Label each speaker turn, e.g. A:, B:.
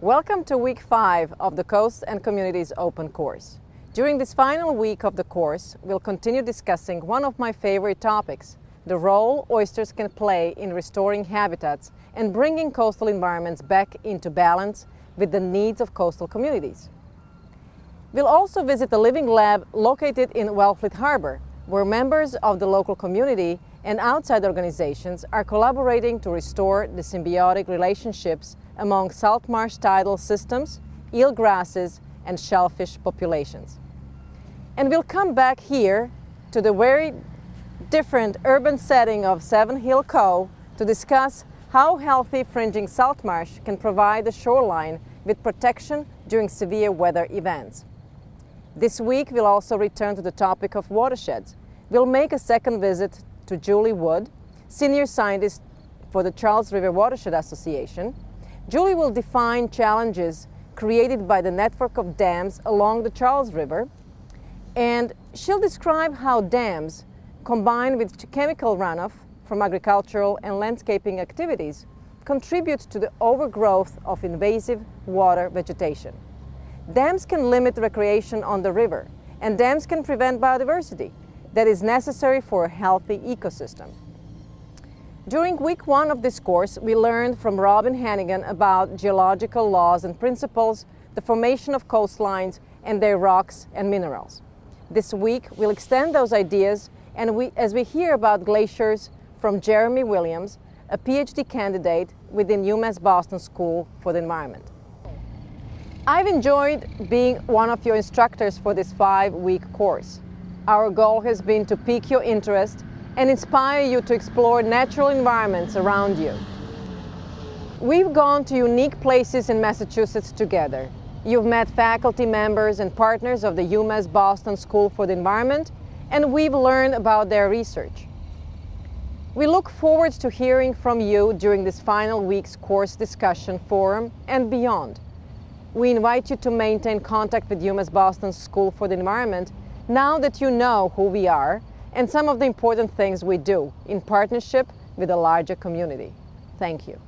A: Welcome to week five of the Coast and Communities Open course. During this final week of the course, we'll continue discussing one of my favorite topics, the role oysters can play in restoring habitats and bringing coastal environments back into balance with the needs of coastal communities. We'll also visit the Living Lab located in Wellfleet Harbor, where members of the local community and outside organizations are collaborating to restore the symbiotic relationships among salt marsh tidal systems, eel grasses, and shellfish populations. And we'll come back here to the very different urban setting of Savin Hill Cove to discuss how healthy fringing salt marsh can provide the shoreline with protection during severe weather events. This week we'll also return to the topic of watersheds. We'll make a second visit to Julie Wood, senior scientist for the Charles River Watershed Association. Julie will define challenges created by the network of dams along the Charles River, and she'll describe how dams, combined with chemical runoff from agricultural and landscaping activities, contribute to the overgrowth of invasive water vegetation. Dams can limit recreation on the river, and dams can prevent biodiversity that is necessary for a healthy ecosystem. During week one of this course, we learned from Robin Hannigan about geological laws and principles, the formation of coastlines, and their rocks and minerals. This week, we'll extend those ideas and we, as we hear about glaciers from Jeremy Williams, a PhD candidate within UMass Boston School for the Environment. I've enjoyed being one of your instructors for this five-week course. Our goal has been to pique your interest and inspire you to explore natural environments around you. We've gone to unique places in Massachusetts together. You've met faculty members and partners of the UMass Boston School for the Environment, and we've learned about their research. We look forward to hearing from you during this final week's course discussion forum and beyond. We invite you to maintain contact with UMass Boston School for the Environment now that you know who we are and some of the important things we do in partnership with a larger community. Thank you.